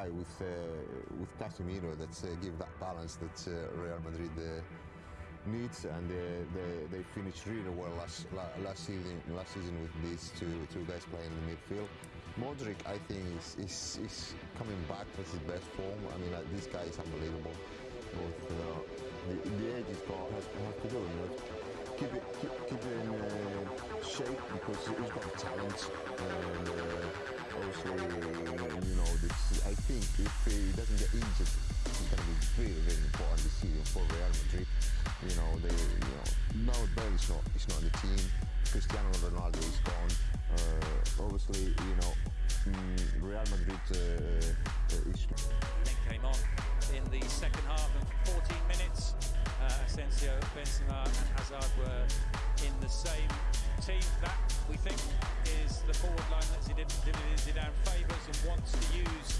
guy with uh, with Casemiro that uh, give that balance that uh, Real Madrid needs, and uh, they, they finished really well last last season last season with these two two guys playing in the midfield. Modric, I think, is, is, is coming back to his best form. I mean, this guy is unbelievable. Uh, the, the age is got has, has to do, know, keep it keep, keep it in uh, shape because he's got talent and. Uh, obviously, you know, this, I think if he doesn't get injured, it's going to be very, very important season for Real Madrid. You know, they, you know, now Bale is not, is not the team. Cristiano Ronaldo is gone. Uh, obviously, you know, mm, Real Madrid uh, is. came on in the second half and 14 minutes. Uh, Asensio, Benzema, and Hazard were in the same team. That we think is the forward line that Zidane favours and wants to use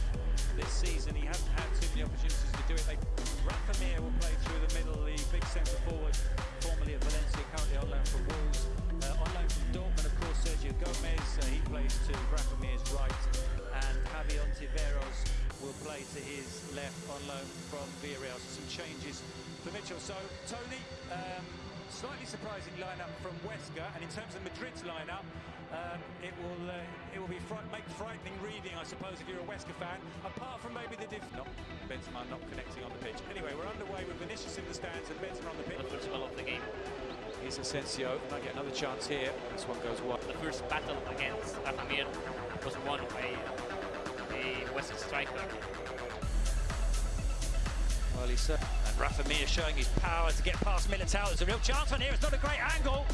this season. He hasn't had too many opportunities to do it. They, Rafa Mir will play through the middle, the big centre forward, formerly at Valencia, currently on loan from Wolves. Uh, on loan from Dortmund, of course, Sergio Gomez. Uh, he plays to Rafa right, and Javi Ontiveros will play to his left on loan from Villarreal. So some changes for Míchel. So Tony. Um, Slightly surprising lineup from Huesca, and in terms of Madrid's lineup, um, it will uh, it will be fright make frightening reading, I suppose, if you're a Huesca fan. Apart from maybe the diff not Benzema not connecting on the pitch. Anyway, we're underway with Vinicius in the stands and Benzema on the pitch. The first goal of the game. Here's Asensio, might get another chance here. This one goes wide. The first battle against Rafa was won by a Huesca striker. Well, he's uh, and Rafa Mir showing his power to get past Militao. There's a real chance on here. It's not a great angle.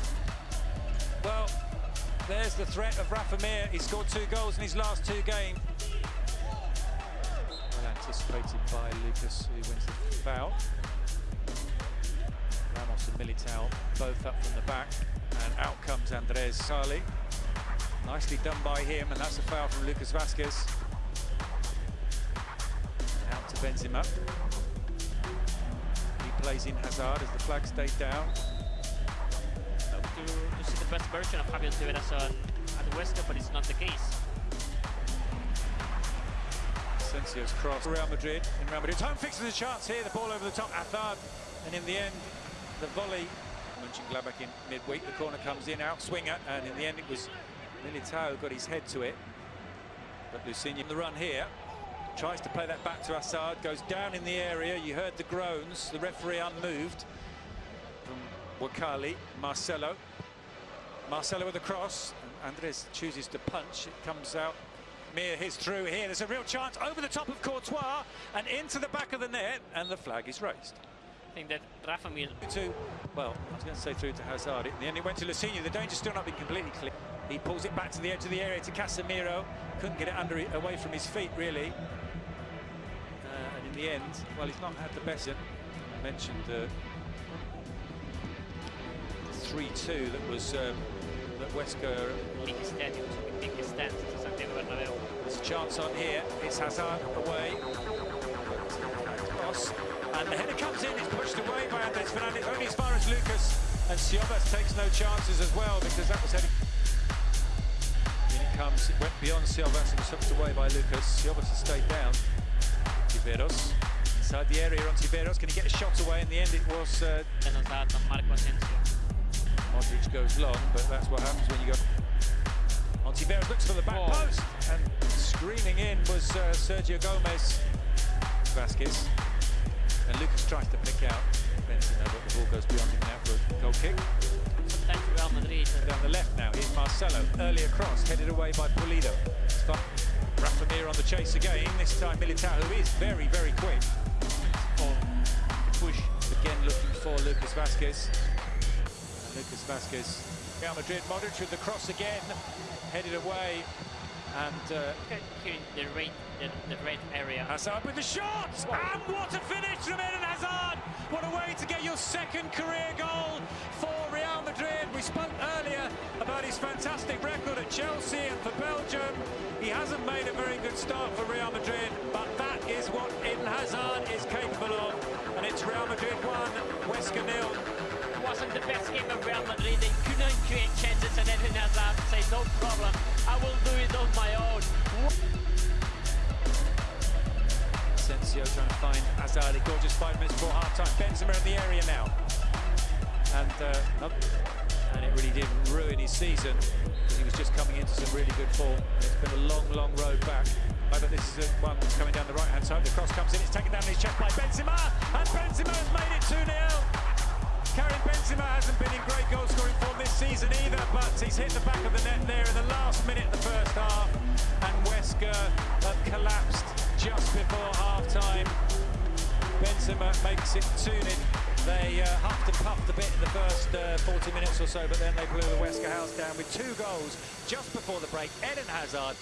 Well, there's the threat of Rafa Mir. He scored two goals in his last two games. Well anticipated by Lucas, who wins the foul. Ramos and Militao both up from the back, and out comes Andres Sarli. Nicely done by him, and that's a foul from Lucas Vasquez. Out to Benzema plays in Hazard as the flag stayed down. to, to see the best version of Javier Tibera's at the West but it's not the case. Asensio's cross. Real Madrid in Real Madrid. Home fixes a chance here. The ball over the top. Hazard. And in the end, the volley. Mönchengladbach in midweek. The corner comes in, out swinger. And in the end, it was Militao got his head to it. But Lucinho the run here. Tries to play that back to Assad, goes down in the area. You heard the groans. The referee unmoved from Wakali. Marcelo. Marcelo with a cross. Andres chooses to punch. It comes out. Mir hits through here. There's a real chance over the top of Courtois and into the back of the net. And the flag is raised. I think that Rafa Mir... To, well, I was going to say through to Hazard. In the end, it went to Lucinho. The danger's still not been completely clear. He pulls it back to the edge of the area to Casemiro. Couldn't get it under away from his feet, really the end, well, he's not had the best. I mentioned the 3-2 that was um, that Huesca. There's a chance on here. It's Hazard away. Cross. And the header comes in. It's pushed away by Andres Fernandez, only as far as Lucas. And Siovas takes no chances as well because that was heading. In it comes. It went beyond Siovas and was hooked away by Lucas. Siovas has stayed down. Ontiveros. Inside the area, Ontiveros. Can he get a shot away? In the end, it was... Uh, Modric goes long, but that's what happens when you go... Ontiveros looks for the back oh. post. And screaming in was uh, Sergio Gomez. Vasquez. And Lucas tries to pick out Benzema, but the ball goes beyond him now for a goal kick. Real Madrid. Down the left now, here's Marcelo. Earlier cross, headed away by Pulido. Rafa Mir on the chase again, this time Militao, who is very, very quick. push again looking for Lucas Vasquez. Lucas Vasquez, Real Madrid, Modric with the cross again, headed away. And uh, the red, the, the red area. Hazard with the shot! And what a finish from Eden Hazard! What a way to get your second career goal for Madrid. We spoke earlier about his fantastic record at Chelsea and for Belgium. He hasn't made a very good start for Real Madrid, but that is what Eden Hazard is capable of. And it's Real Madrid 1, Huesca nil. It wasn't the best game of Real Madrid. They couldn't create chances and Eden Hazard say no problem. I will do it on my own. Asensio trying to find Hazard. Gorgeous five minutes before half time. Benzema in the area now. And, uh, and it really did ruin his season because he was just coming into some really good form. It's been a long, long road back. But this is one that's coming down the right hand side. The cross comes in, it's taken down his chest by Benzema, and Benzema has made it 2 0. Karim Benzema hasn't been in great goal scoring form this season either, but he's hit the back of the net there in the last minute of the first half, and Huesca have collapsed just before half time. Benzema makes it 2 0. They uh, huffed and puffed a bit in the first uh, 40 minutes or so, but then they blew the Huesca house down with two goals just before the break. Eden Hazard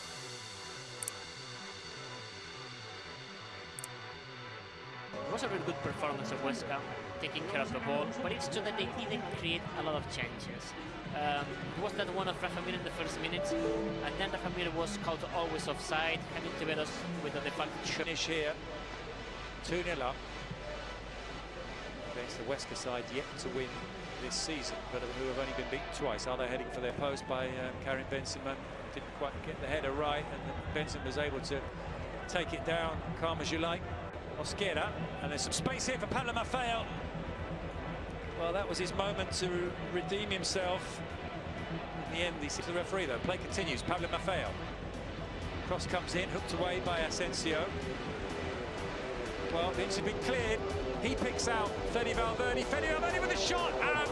It was a really good performance of West Ham, taking care of the ball, but it's true that they didn't create a lot of chances. Um, it was that one of Rafa Mir in the first minute, and then Rafa Mir was called always offside, having Tiberos with a de finish here. 2 0 up against the Huesca side yet to win this season, but who have only been beaten twice. Are they heading for their post by um, Karim Benzema? Didn't quite get the header right, and Benzema was able to take it down, calm as you like. Mosquera, and there's some space here for Pablo Maffeo. Well, that was his moment to redeem himself. In the end, he sees the referee, though. Play continues. Pablo Maffeo. Cross comes in, hooked away by Asensio. Well, it should be cleared. He picks out Fede Valverde. Fede Valverde with a shot, and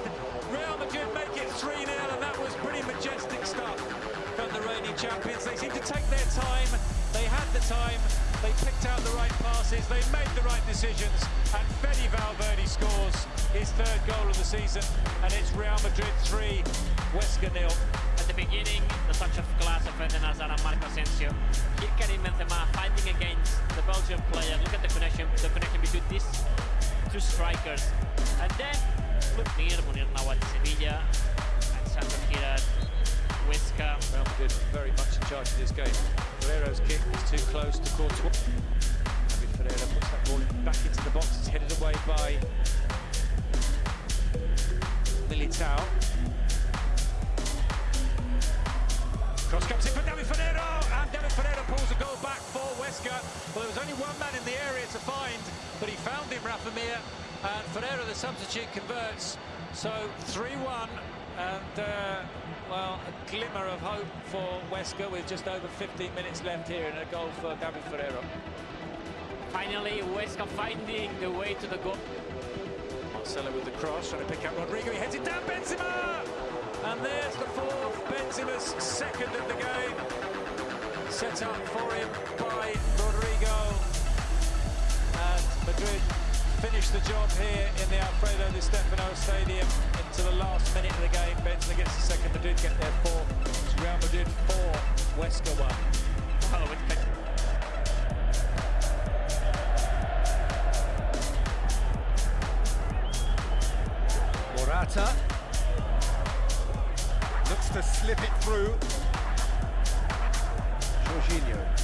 Real Madrid make it 3-0, and that was pretty majestic stuff from the reigning champions. They seem to take their time. They had the time. They picked out the right passes, they made the right decisions, and Fede Valverde scores his third goal of the season, and it's Real Madrid 3, Huesca nil. The beginning, the touch of class of Eden Hazard and Marco Asensio. Here Karim Benzema fighting against the Belgian player. Look at the connection, the connection between these two strikers. And then, look, Munir, Munir now at Sevilla, and Sandro here at Huesca. Very much in charge of this game. Ferreiro's kick is too close to Courtois. David Ferreiro puts that ball back into the box. It's headed away by Militao. Cross comes in for David Ferreiro, and David Ferreiro pulls a goal back for Huesca. Well, there was only one man in the area to find, but he found him, Rafa Mir, and Ferreiro, the substitute, converts. So 3-1, and uh, well, a glimmer of hope for Huesca with just over 15 minutes left here and a goal for David Ferreiro. Finally, Huesca finding the way to the goal. Marcelo with the cross, trying to pick up Rodrygo. He heads it down, Benzema! And there's the fourth, Benzema's second of the game. Set up for him by Rodrygo. And Madrid finish the job here in the Alfredo Di Stefano Stadium into the last minute of the game. Benzema gets the second, Madrid get their four. Real Madrid four, slip it through. Jorginho